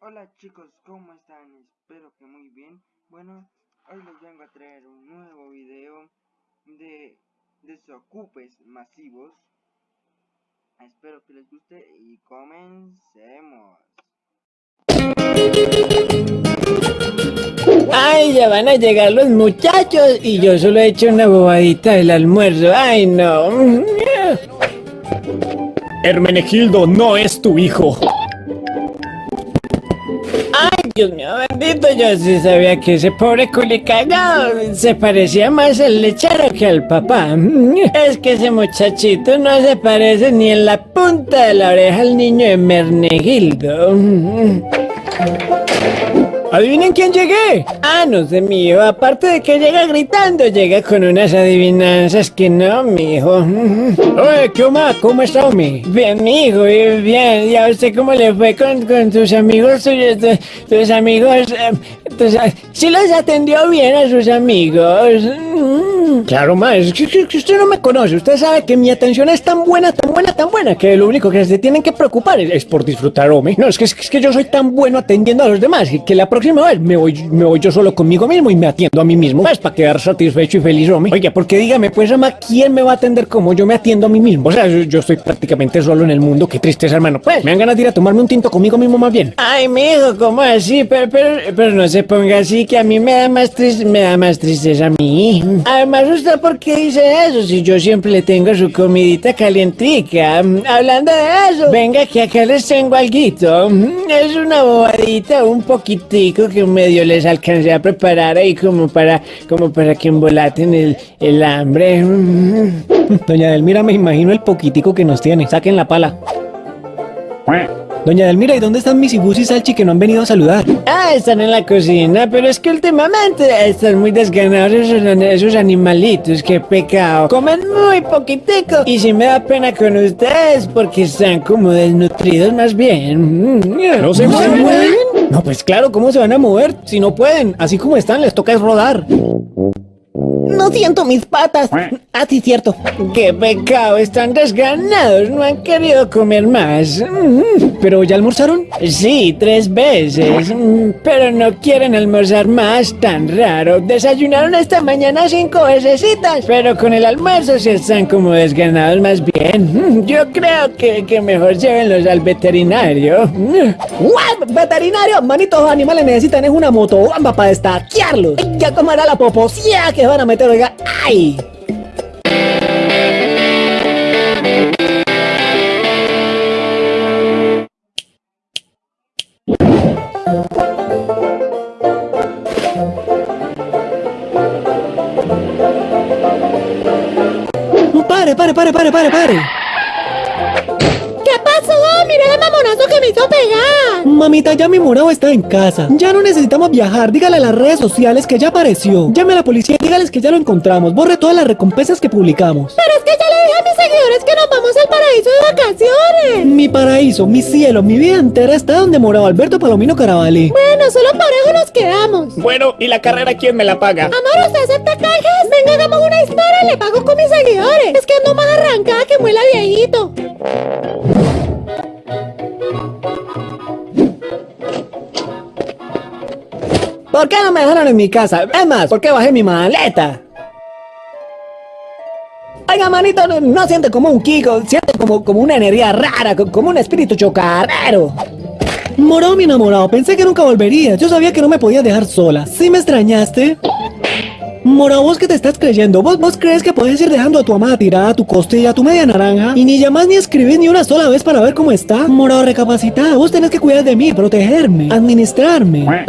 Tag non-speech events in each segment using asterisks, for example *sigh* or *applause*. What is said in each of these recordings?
Hola chicos, ¿cómo están? Espero que muy bien. Bueno, hoy les vengo a traer un nuevo video de desocupes masivos. Espero que les guste y comencemos. Ay, ya van a llegar los muchachos y yo solo he hecho una bobadita del almuerzo. Ay, no. Hermenegildo no es tu hijo. Dios mío, bendito, yo sí sabía que ese pobre culicagado se parecía más al lechero que al papá. *laughs* Es que ese muchachito no se parece ni en la punta de la oreja al niño de Mernegildo. *laughs* ¿Adivinen quién llegué? Ah, no sé, mío. Aparte de que llega gritando, llega con unas adivinanzas que no, mijo. *laughs* Oye, ¿qué? ¿Cómo está, Omi? Bien, mijo, bien. ¿Ya usted cómo le fue con, con tus amigos suyos? Tus, amigos... Eh, ¿Sí los atendió bien a sus amigos? Claro, ma, es que, usted no me conoce. Usted sabe que mi atención es tan buena, tan buena, tan buena, que lo único que se tienen que preocupar es, por disfrutar, Omi. No, es que, es que yo soy tan bueno atendiendo a los demás que la próxima vez me voy, me voy yo solo conmigo mismo y me atiendo a mí mismo. Es para quedar satisfecho y feliz, hombre. Oiga, porque dígame, pues, ama, ¿quién me va a atender como yo me atiendo a mí mismo? O sea, yo, estoy prácticamente solo en el mundo. Qué tristeza, hermano. Pues, me dan ganas de ir a tomarme un tinto conmigo mismo más bien. Ay, mijo, ¿cómo así? Pero, pero, pero no se ponga así, que a mí me da más triste, me da más tristeza a mí. Además, ¿usted por qué dice eso? Si yo siempre le tengo su comidita calientica. Hablando de eso, venga que acá les tengo algo. Es una bobadita, un que medio les alcancé a preparar ahí como para, como para que embolaten el, el hambre. *laughs* Doña Delmira, me imagino el poquitico que nos tiene. Saquen la pala. Doña Delmira, ¿y dónde están mis ibus y Salchi que no han venido a saludar? Ah, están en la cocina, pero es que últimamente están muy desganados esos, animalitos, qué pecado. Comen muy poquitico y si me da pena con ustedes porque están como desnutridos más bien. ¿No se mueven? No, pues claro, ¿cómo se van a mover? Si no pueden, así como están, les toca es rodar. No siento mis patas. Ah, sí, cierto. Qué pecado, están desganados, no han querido comer más. Mm. ¿Pero ya almorzaron? Sí, tres veces. Mm, pero no quieren almorzar más, tan raro. Desayunaron esta mañana cinco veces, pero con el almuerzo se están como desganados más bien. Mm, yo creo que, que mejor llévenlos al veterinario. ¿What? ¿Veterinario? Manitos animales necesitan es una motobamba para estaquearlos. Ya comerá la poposía que van a meter, oiga. ¡Ay! ¡Pare, pare, pare, pare, pare, pare! Mira el mamonazo que me hizo pegar. Mamita, ya mi morado está en casa. Ya no necesitamos viajar. Dígale a las redes sociales que ya apareció. Llame a la policía y dígales que ya lo encontramos. Borre todas las recompensas que publicamos. Pero es que ya le dije a mis seguidores que nos vamos al paraíso de vacaciones. Mi paraíso, mi cielo, mi vida entera está donde moraba Alberto Palomino Caravalli. Bueno, solo parejo nos quedamos. Bueno, ¿y la carrera quién me la paga? Amor, ¿usted acepta cajas? Venga, hagamos una historia y le pago con mis seguidores. Es que ando más arrancada que muela viejito. ¿Por qué no me dejaron en mi casa? Es más, ¿por qué bajé mi maleta? Oiga, manito, no, siente como un Kiko, siente como, como una energía rara, como un espíritu chocarrero. Moró mi enamorado, pensé que nunca volvería. Yo sabía que no me podía dejar sola. ¿Sí me extrañaste? Mora, vos que te estás creyendo, ¿Vos, vos crees que puedes ir dejando a tu amada tirada, a tu costilla, a tu media naranja y ni llamas ni escribís ni una sola vez para ver cómo está. Mora, recapacita, vos tenés que cuidar de mí, protegerme, administrarme. Bueno,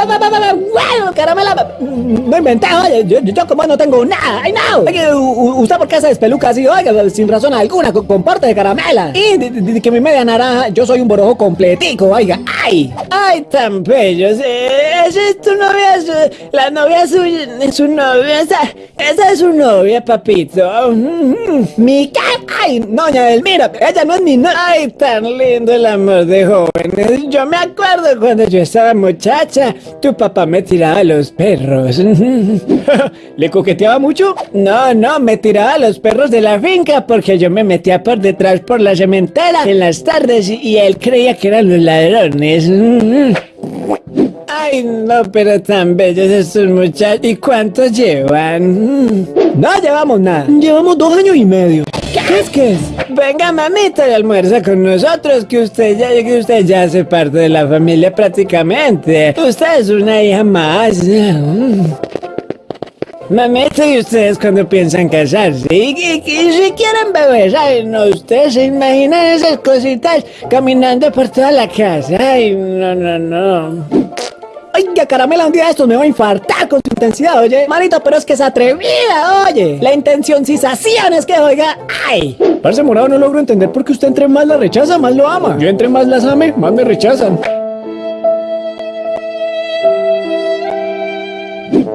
caramela, no inventé, oye, yo, yo, como no tengo nada, ay no. Oye, usted por qué se despeluca así, oiga, sin razón alguna, con, parte de caramela. Y de, que mi media naranja, yo soy un borojo completico, oiga, ay. Ay, tan bello, esa es tu novia, la novia suya, su novia esa, es su novia, papito. *laughs* Mi Ay, doña Delmira, ella no es mi novia. Ay, tan lindo el amor de jóvenes. Yo me acuerdo cuando yo estaba muchacha, tu papá me tiraba a los perros. *laughs* ¿Le coqueteaba mucho? No, no, me tiraba a los perros de la finca porque yo me metía por detrás por la cementera en las tardes y él creía que eran los ladrones. *laughs* Ay, no, pero tan bellos estos muchachos. ¿Y cuánto llevan? No llevamos nada. Llevamos dos años y medio. ¿Qué es que es? Venga, mamita, y almuerza con nosotros, que usted ya, que usted ya hace parte de la familia prácticamente. Usted es una hija más. Mm. Mamita, ¿y ustedes cuando piensan casarse? ¿Y, y- y si quieren bebés? Ay, no, ustedes se imaginan esas cositas caminando por toda la casa. Ay, no, no, no. Que caramela un día de estos me va a infartar con su intensidad, oye. Marito, pero es que es atrevida, oye. La intencioncización es que, oiga, ay. Parce morado, no logro entender por qué usted entre más la rechaza, más lo ama. Yo entre más las ame, más me rechazan.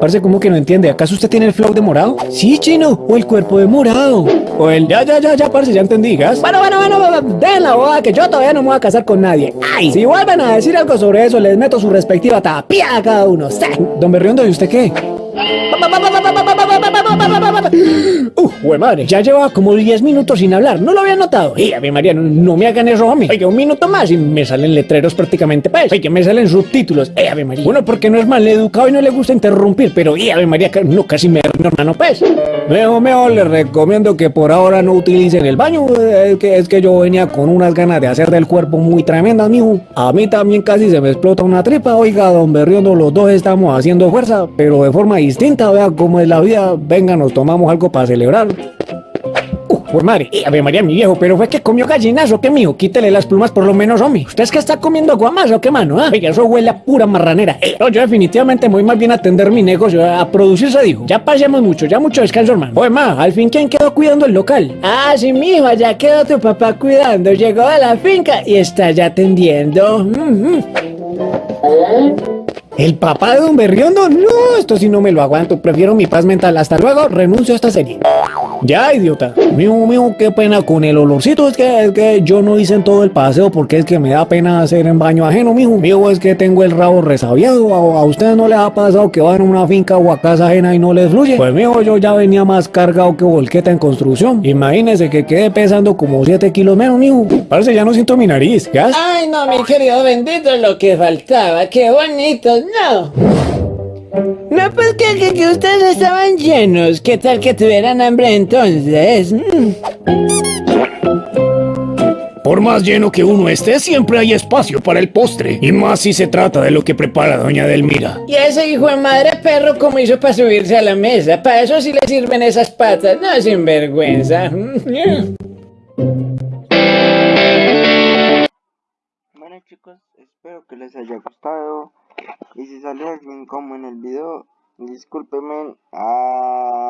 Parce, ¿cómo que no entiende? ¿Acaso usted tiene el flow de morado? Sí, chino. O el cuerpo de morado. O el ya, ya, ya, ya, parce, ya entendí, gas. Bueno, bueno, bueno, bueno, den la boda que yo todavía no me voy a casar con nadie. Ay, si vuelven a decir algo sobre eso, les meto su respectiva tapia a cada uno. Sí. Don Berriondo, ¿y usted qué? Madre, ya llevaba como 10 minutos sin hablar, ¿no lo había notado? Y a mi María, no, me hagan eso mí. Oye, un minuto más y me salen letreros prácticamente, pues. Oye, me salen subtítulos. Eh, Ave María. Bueno, porque no es mal educado y no le gusta interrumpir, pero y Ave María, no, casi me mi hermano, pues. Mejor, mejor, les recomiendo que por ahora no utilicen el baño, eh, es que, es que yo venía con unas ganas de hacer del cuerpo muy tremendas, mijo. A mí también casi se me explota una tripa, oiga, don Berriondo, los dos estamos haciendo fuerza, pero de forma distinta, vea cómo es la vida, venga, nos tomamos algo para celebrar. Pues madre, y Ave María, mi viejo, pero fue que comió gallinazo, que mijo, quítele las plumas por lo menos, hombre. ¿Usted es que está comiendo guamas o qué mano, ah? Oiga, eso huele a pura marranera. Eh, no, yo definitivamente me voy más bien a atender mi negocio, a producir, se dijo. Ya pasemos mucho, ya mucho descanso, hermano. Oye, ma, al fin, ¿quién quedó cuidando el local? Ah, sí, mijo, ya quedó tu papá cuidando, llegó a la finca y está ya atendiendo. Mm, mm. ¿El papá de Don Berriondo? No, esto sí no me lo aguanto. Prefiero mi paz mental. Hasta luego, renuncio a esta serie. Ya, idiota. Mijo, mijo, qué pena con el olorcito. Es que, es que yo no hice en todo el paseo porque es que me da pena hacer en baño ajeno, mijo. Mijo, es que tengo el rabo resabiado. ¿A, ustedes no les ha pasado que van a una finca o a casa ajena y no les fluye? Pues, mijo, yo ya venía más cargado que volqueta en construcción. Imagínese que quedé pesando como 7 kilos menos, mijo. Parece ya no siento mi nariz. ¿Ya? Ay, no, mi querido bendito, lo que faltaba. Qué bonito, no. No, pues que, que, que ustedes estaban llenos. ¿Qué tal que tuvieran hambre entonces? Mm. Por más lleno que uno esté, siempre hay espacio para el postre. Y más si se trata de lo que prepara doña Delmira. Y ese hijo de madre perro, ¿cómo hizo para subirse a la mesa? Para eso sí le sirven esas patas. No, sin vergüenza. Bueno chicos, espero que les haya gustado. Y si salió alguien como en el video, discúlpenme. Adiós.